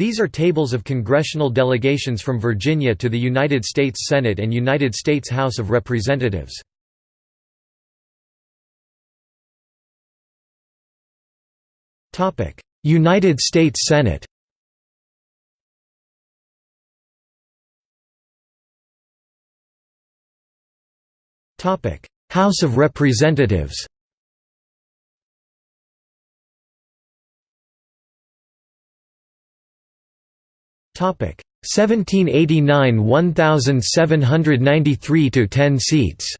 These are tables of congressional delegations from Virginia to the United States Senate and United States House of Representatives. United States Senate House of Representatives 1789 1793 to 10 seats.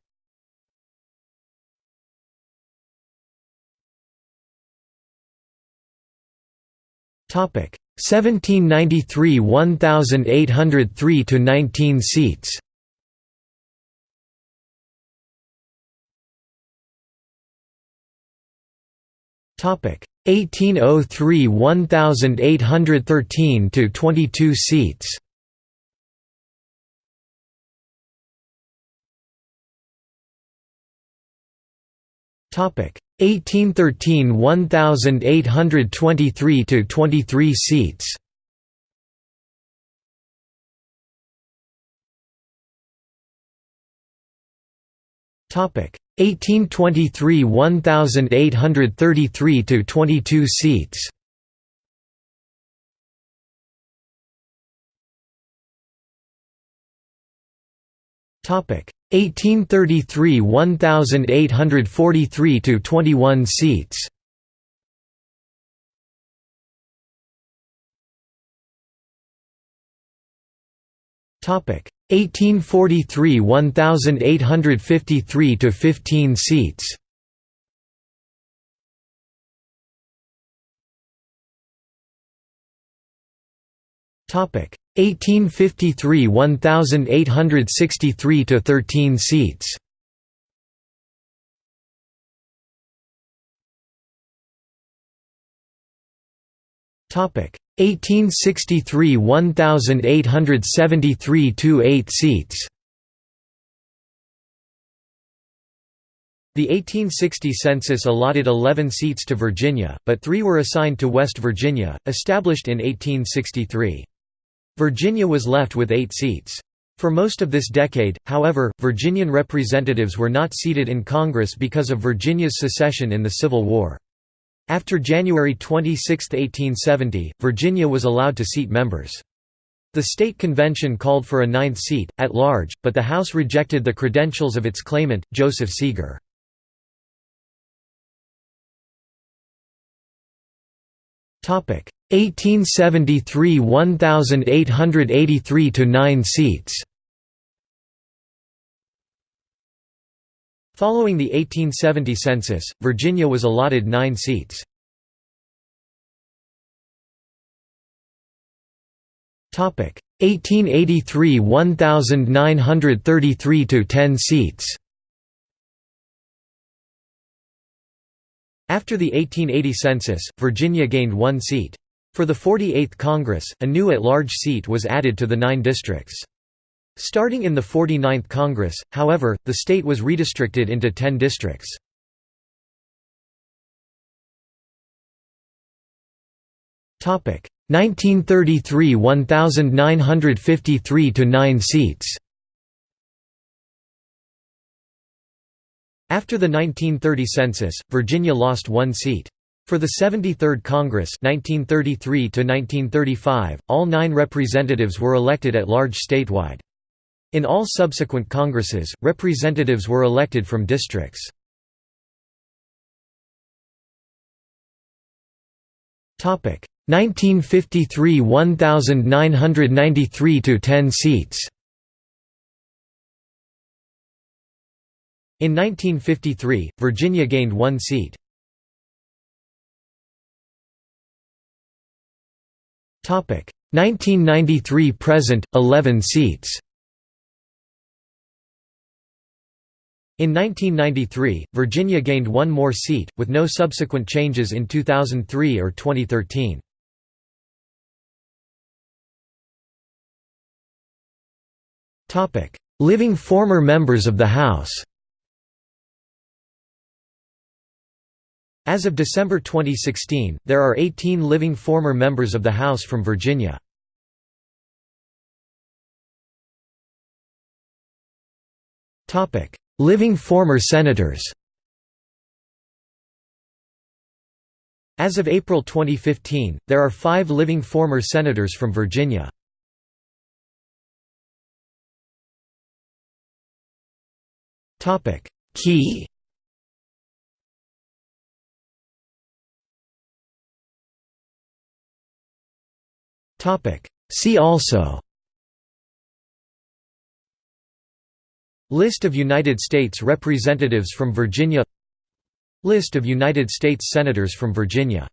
Topic 1793 1803 to 19 seats. Topic 1803 1813 to 22 seats. Topic 1813 1823 to 23 seats. 1823 1833 to 22 seats. Topic 1833 1843 to 21 seats. Topic 1843 1853 to 15 seats. Topic 1853 1863 to 13 seats. Topic 1863 1873 to 8 seats. The 1860 census allotted 11 seats to Virginia, but three were assigned to West Virginia, established in 1863. Virginia was left with eight seats. For most of this decade, however, Virginian representatives were not seated in Congress because of Virginia's secession in the Civil War. After January 26, 1870, Virginia was allowed to seat members. The state convention called for a ninth seat, at large, but the House rejected the credentials of its claimant, Joseph Segar. Topic 1873 1883 to 9 seats. Following the 1870 census, Virginia was allotted nine seats. Topic 1883 1933 to 10 seats. After the 1880 census, Virginia gained one seat. For the 48th Congress, a new at-large seat was added to the nine districts. Starting in the 49th Congress, however, the state was redistricted into ten districts. Topic 1933 1953 to 9 seats. After the 1930 census, Virginia lost one seat. For the 73rd Congress 1933 all nine representatives were elected at large statewide. In all subsequent Congresses, representatives were elected from districts. Topic 1953 1993 to 10 seats. In 1953, Virginia gained one seat. Topic 1993 present 11 seats. In 1993, Virginia gained one more seat, with no subsequent changes in 2003 or 2013. Living former members of the House As of December 2016, there are 18 living former members of the House from Virginia. Living former senators. As of April 2015, there are five living former senators from Virginia. Key. See also List of United States Representatives from Virginia. List of United States Senators from Virginia